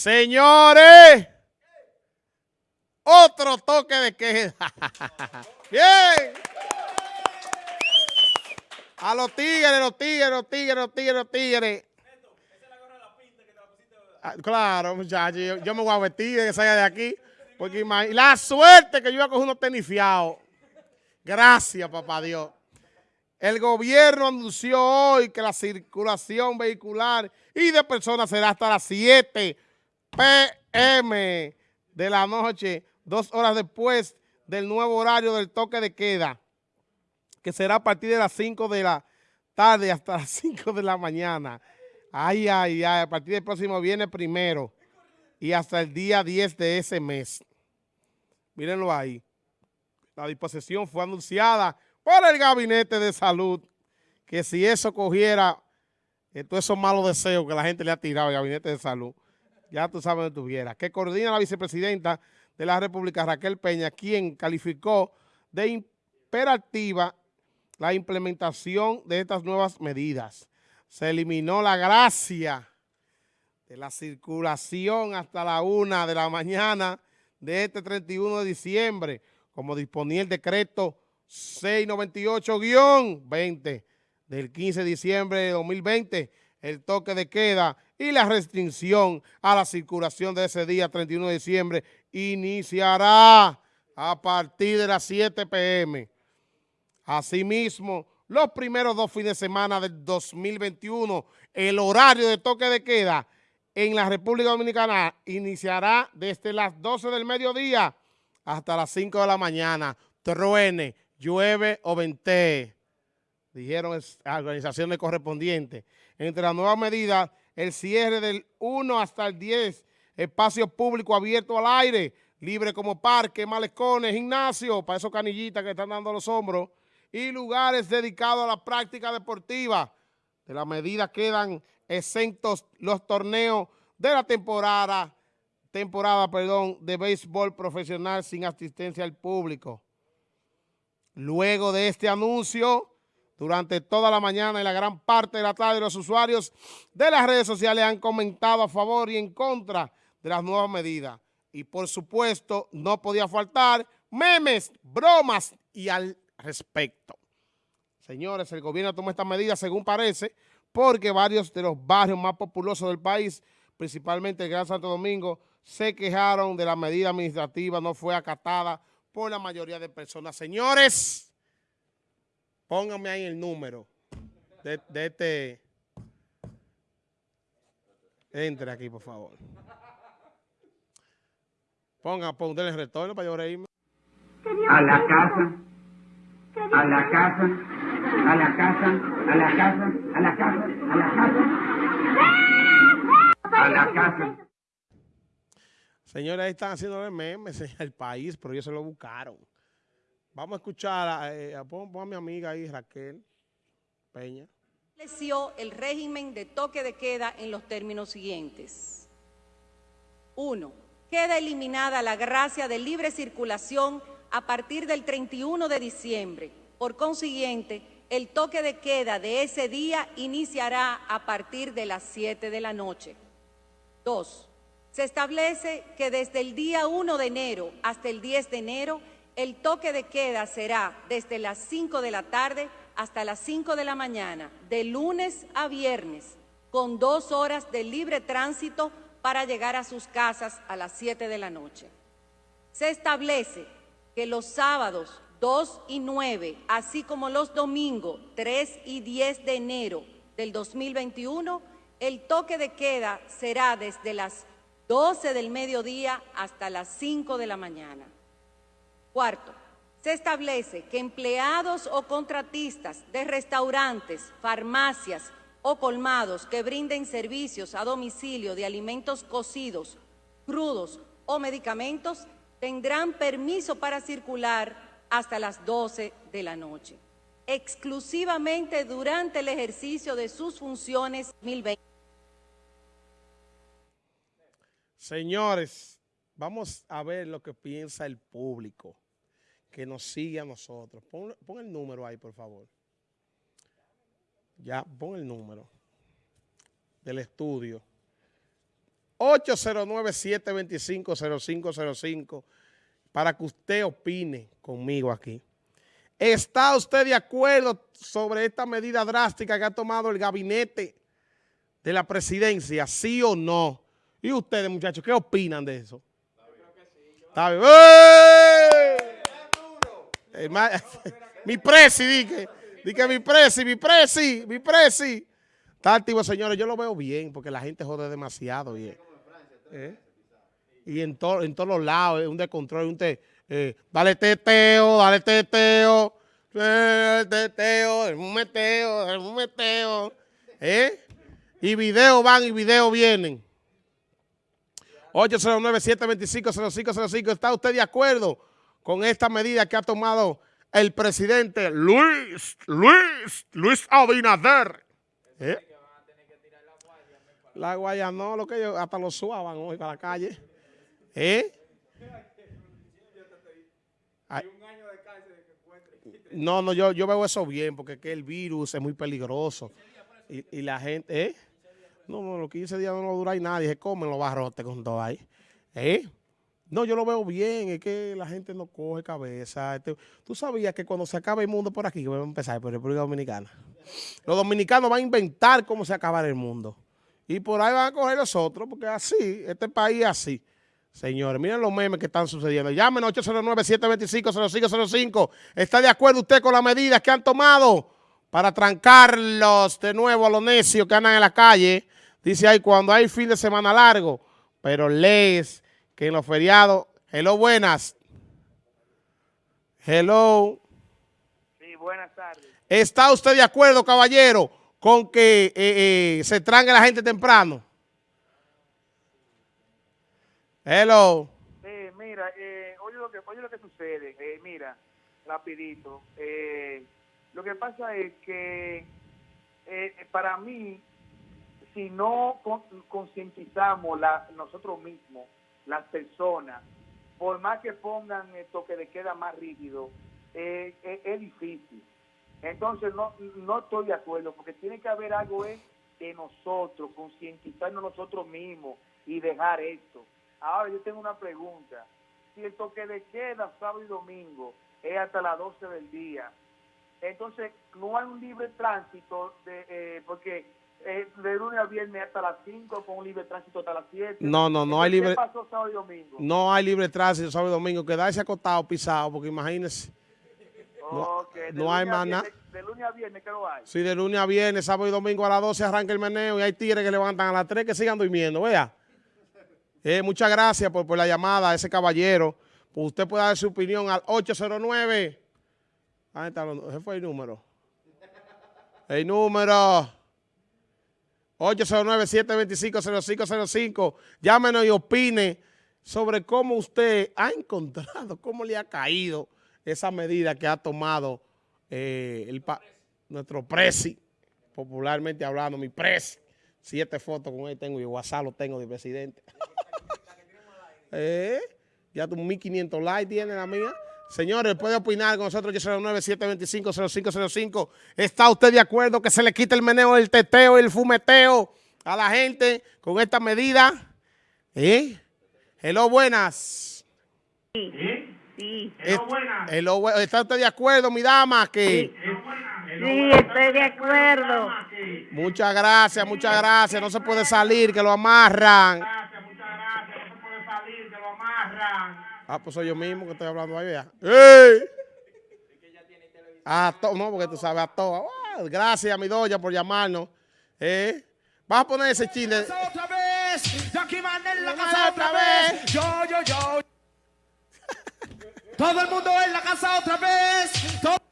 Señores, otro toque de queda. Bien. A los tigres, los tigres, los tigres, los tigres, los tigres. Ah, claro, muchachos, yo, me voy a vestir de que salga de aquí. Porque la suerte que yo iba a coger unos tenis Gracias, papá Dios. El gobierno anunció hoy que la circulación vehicular y de personas será hasta las 7 p.m. de la noche, dos horas después del nuevo horario del toque de queda, que será a partir de las 5 de la tarde hasta las 5 de la mañana. Ay, ay, ay, a partir del próximo viernes primero y hasta el día 10 de ese mes. Mírenlo ahí. La disposición fue anunciada por el Gabinete de Salud, que si eso cogiera eh, todos esos malos deseos que la gente le ha tirado al Gabinete de Salud, ya tú sabes dónde estuviera, que coordina la vicepresidenta de la República, Raquel Peña, quien calificó de imperativa la implementación de estas nuevas medidas. Se eliminó la gracia de la circulación hasta la una de la mañana de este 31 de diciembre, como disponía el decreto 698-20 del 15 de diciembre de 2020, el toque de queda y la restricción a la circulación de ese día 31 de diciembre iniciará a partir de las 7 p.m. Asimismo, los primeros dos fines de semana del 2021, el horario de toque de queda en la República Dominicana iniciará desde las 12 del mediodía hasta las 5 de la mañana. Truene, llueve o ventee, dijeron organizaciones correspondientes. Entre las nuevas medidas, el cierre del 1 hasta el 10, espacio público abierto al aire, libre como parque, malecones, gimnasio, para esos canillitas que están dando los hombros, y lugares dedicados a la práctica deportiva. De la medida quedan exentos los torneos de la temporada, temporada perdón, de béisbol profesional sin asistencia al público. Luego de este anuncio, durante toda la mañana y la gran parte de la tarde, los usuarios de las redes sociales han comentado a favor y en contra de las nuevas medidas. Y por supuesto, no podía faltar memes, bromas y al respecto. Señores, el gobierno toma esta medida según parece porque varios de los barrios más populosos del país, principalmente el Gran Santo Domingo, se quejaron de la medida administrativa, no fue acatada por la mayoría de personas. Señores, pónganme ahí el número de, este... Entre aquí, por favor. Ponga, ponga el retorno para yo reírme. A la casa a la casa, a la casa, a la casa, a la casa, a la casa, a la casa. Señores, ahí están haciendo el meme el país, pero ellos se lo buscaron. Vamos a escuchar, a, eh, a, mi amiga ahí, Raquel Peña. Estableció el régimen de toque de queda en los términos siguientes. Uno, queda eliminada la gracia de libre circulación a partir del 31 de diciembre. Por consiguiente, el toque de queda de ese día iniciará a partir de las 7 de la noche. 2. Se establece que desde el día 1 de enero hasta el 10 de enero, el toque de queda será desde las 5 de la tarde hasta las 5 de la mañana, de lunes a viernes, con dos horas de libre tránsito para llegar a sus casas a las 7 de la noche. Se establece que los sábados 2 y 9, así como los domingos 3 y 10 de enero del 2021, el toque de queda será desde las 12 del mediodía hasta las 5 de la mañana. Cuarto, se establece que empleados o contratistas de restaurantes, farmacias o colmados que brinden servicios a domicilio de alimentos cocidos, crudos o medicamentos tendrán permiso para circular hasta las 12 de la noche, exclusivamente durante el ejercicio de sus funciones 2020. Señores, vamos a ver lo que piensa el público que nos sigue a nosotros. Pon, el número ahí, por favor. Ya, pon el número del estudio. 809-725-0505 para que usted opine conmigo aquí. ¿Está usted de acuerdo sobre esta medida drástica que ha tomado el gabinete de la presidencia, sí o no? ¿Y ustedes, muchachos, qué opinan de eso? Está mi presi, dije, dije mi presi, mi presi, mi presi. Está activo, señores, yo lo veo bien porque la gente jode demasiado bien. ¿Eh? Y en, en todos los lados, un descontrol, un te, eh, dale teteo, dale teteo, eh, teteo, un meteo, un meteo. ¿Eh? Y videos van y videos vienen. 809-725-0505. ¿Está usted de acuerdo con esta medida que ha tomado el presidente Luis, Luis, Luis Abinader? ¿Eh? La guaya no, lo que ellos hasta lo suaban hoy para la calle. ¿Eh? No, no, yo, yo veo eso bien, porque que el virus es muy peligroso. Y, la gente, ¿eh? No, no, los 15 días no dura y nadie, se comen los barrotes con todo ahí. ¿Eh? No, yo lo veo bien, es que la gente no coge cabeza. Este, Tú sabías que cuando se acabe el mundo por aquí, que vamos a empezar por República Dominicana, los dominicanos van a inventar cómo se acabará el mundo. Y por ahí van a coger los otros, porque así, este país así. Señores, miren los memes que están sucediendo. Llamen 809-725-0505. ¿Está de acuerdo usted con las medidas que han tomado para trancarlos de nuevo a los necios que andan en la calle? Dice ahí, cuando hay fin de semana largo, pero lees que en los feriados... Hello, buenas. Hello. Sí, buenas tardes. ¿Está usted de acuerdo, caballero, con que eh, eh, se tranque la gente temprano? Hello. Eh, mira, eh, oye, lo que, oye lo que sucede. Eh, mira, rapidito. Eh, lo que pasa es que eh, para mí, si no concientizamos nosotros mismos, las personas, por más que pongan el toque de queda más rígido, eh, es difícil. Entonces no, no estoy de acuerdo, porque tiene que haber algo de nosotros, concientizarnos nosotros mismos y dejar esto. Ahora yo tengo una pregunta. Si el toque de queda sábado y domingo es hasta las 12 del día, entonces no hay un libre tránsito, de, eh, porque eh, de lunes a viernes hasta las 5 con un libre tránsito hasta las 7. No, no, no hay libre. ¿Qué pasó sábado y domingo? No hay libre tránsito sábado y domingo. Quedarse acostado, pisado, porque imagínese. No, no hay más nada. De lunes a viernes, ¿qué lo hay? Sí, de lunes a viernes, sábado y domingo a las 12 arranca el meneo y hay tigres que levantan a las 3 que sigan durmiendo, vea. Eh, muchas gracias por, la llamada a ese caballero. Pues usted puede dar su opinión al 809. Ahí está, ese fue el número. El número 809-725-0505. Llámenos y opine sobre cómo usted ha encontrado, cómo le ha caído esa medida que ha tomado eh, el nuestro presi, popularmente hablando, mi presi. Siete fotos con él tengo y WhatsApp lo tengo de presidente. Eh, ya tu 1500 likes tiene la mía. Señores, puede opinar con nosotros, 809-725-0505. ¿Está usted de acuerdo que se le quite el meneo, el teteo y el fumeteo a la gente con esta medida? ¿Eh? Hello, buenas. Sí. Sí. Hello, buenas. ¿Está usted de acuerdo, mi dama? Que... Sí, estoy de acuerdo. Muchas gracias, muchas gracias. No se puede salir, que lo amarran. Ah, pues soy yo mismo que estoy hablando ahí, vea. ¡Ey! Ah, no, porque tú sabes a todo. Ah, gracias, mi doña, por llamarnos. ¿Eh? Vas a poner ese chile. otra vez. Yo aquí en la casa otra vez. Yo, yo, yo. Todo el mundo en la casa otra vez.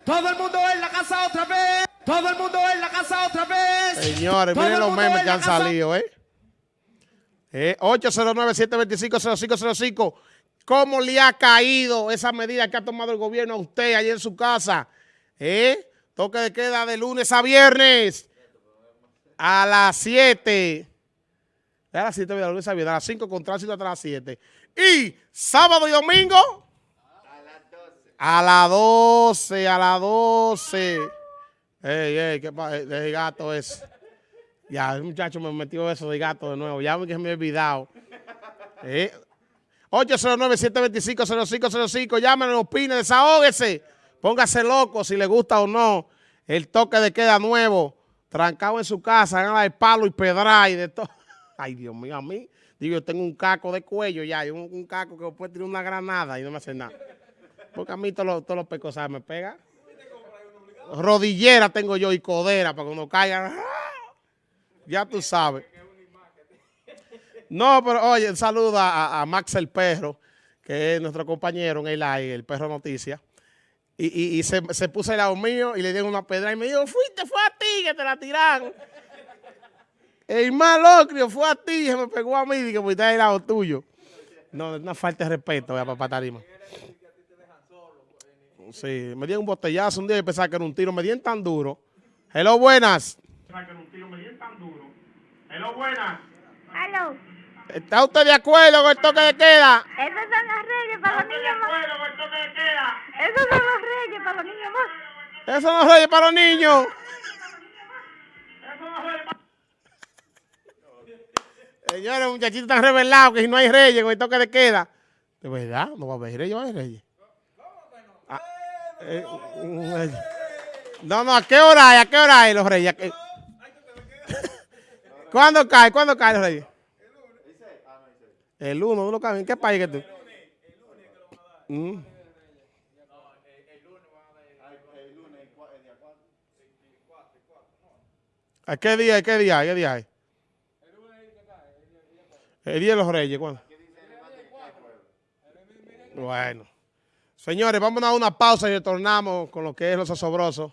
Todo, el mundo en la casa otra vez. Todo el mundo en la casa otra vez. Señores, miren los memes que han salido, ¿eh? eh 809-725-0505. ¿Cómo le ha caído esa medida que ha tomado el gobierno a usted allí en su casa? ¿Eh? Toque de queda de lunes a viernes a las 7. A las 7 de lunes a viernes, a las 5 con tránsito hasta las 7. Y sábado y domingo a las 12. A las 12, a las 12. Ey, ey, qué el gato es. Ya, el muchacho me metió eso de gato de nuevo. Ya que me he olvidado. Eh. 809-725-0505. Llámenos, opine, desahógese. Póngase loco si le gusta o no. El toque de queda nuevo. Trancado en su casa, hagan de palo y pedra y de todo. Ay, Dios mío, a mí. Digo, yo tengo un caco de cuello ya. y Un, caco que puede tirar una granada y no me hace nada. Porque a mí todos los, todos los me pegan. Rodillera tengo yo y codera para cuando caigan. Ya tú sabes. No, pero oye, saludo a, a Max el Perro, que es nuestro compañero en el aire, el Perro Noticia. Y, y, y se, se, puso al lado mío y le dieron una pedra y me dijo, fuiste, fue a ti que te la tiraron. El más locrio fue a ti, se me pegó a mí y que fuiste al lado tuyo. No, es una falta de respeto, a papá Tarima. Sí, me dieron un botellazo un día y pensaba que era un tiro, me dieron tan duro. Hello, buenas. Hello, buenas. ¿Está usted de acuerdo con el toque de queda? Esos son los reyes para los niños más. Esos son los reyes para los niños más. Eso no es reyes para los niños. Señores, muchachitos están revelados que si no hay reyes con el toque de queda. De verdad, no va a haber reyes, no va a haber reyes. Ah, eh, no, no, ¿a qué hora hay? ¿A qué hora hay los reyes? ¿A qué- ¿Cuándo cae? ¿Cuándo cae los reyes? El 1, ¿no cae? ¿En qué país que tú? Mm. ¿A qué día? ¿Qué día? ¿Qué día hay? El día de los reyes, ¿cuándo? Bueno. Señores, vamos a dar una pausa y retornamos con lo que es los asobrosos.